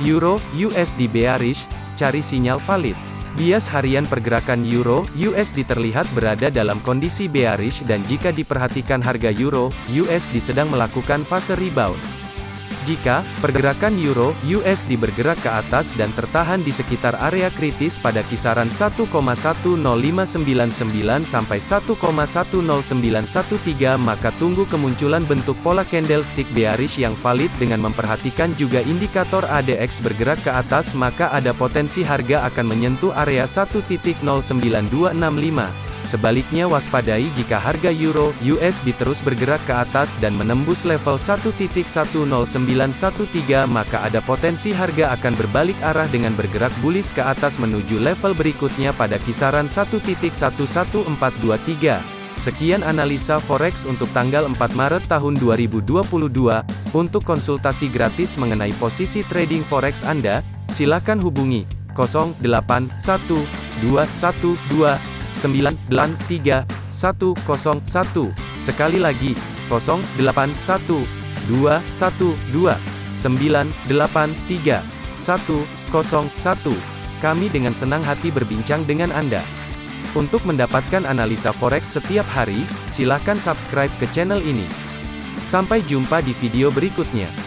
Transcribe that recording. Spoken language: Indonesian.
Euro USD bearish, cari sinyal valid. Bias harian pergerakan Euro USD terlihat berada dalam kondisi bearish dan jika diperhatikan harga Euro USD sedang melakukan fase rebound. Jika pergerakan euro USD bergerak ke atas dan tertahan di sekitar area kritis pada kisaran 1,10599 sampai 1,10913 maka tunggu kemunculan bentuk pola candlestick bearish yang valid dengan memperhatikan juga indikator ADX bergerak ke atas maka ada potensi harga akan menyentuh area 1.09265 Sebaliknya waspadai jika harga euro USD terus bergerak ke atas dan menembus level 1.10913 maka ada potensi harga akan berbalik arah dengan bergerak bullish ke atas menuju level berikutnya pada kisaran 1.11423. Sekian analisa forex untuk tanggal 4 Maret tahun 2022. Untuk konsultasi gratis mengenai posisi trading forex Anda, silakan hubungi 081212 983 101. Sekali lagi, 081 212 983 101. Kami dengan senang hati berbincang dengan Anda. Untuk mendapatkan analisa forex setiap hari, silakan subscribe ke channel ini. Sampai jumpa di video berikutnya.